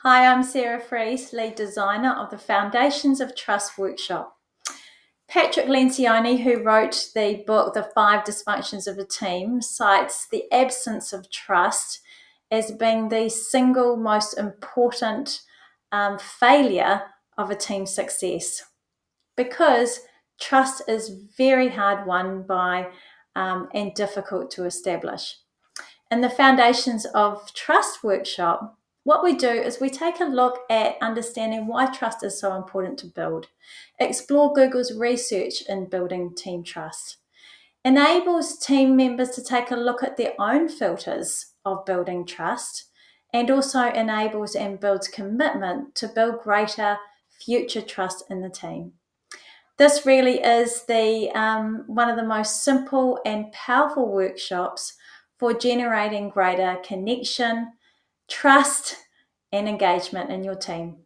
Hi, I'm Sarah Fries, lead designer of the Foundations of Trust workshop. Patrick Lencioni, who wrote the book The Five Dysfunctions of a Team, cites the absence of trust as being the single most important um, failure of a team success because trust is very hard won by um, and difficult to establish. In the Foundations of Trust workshop, what we do is we take a look at understanding why trust is so important to build, explore Google's research in building team trust, enables team members to take a look at their own filters of building trust, and also enables and builds commitment to build greater future trust in the team. This really is the um, one of the most simple and powerful workshops for generating greater connection, trust, and engagement in your team.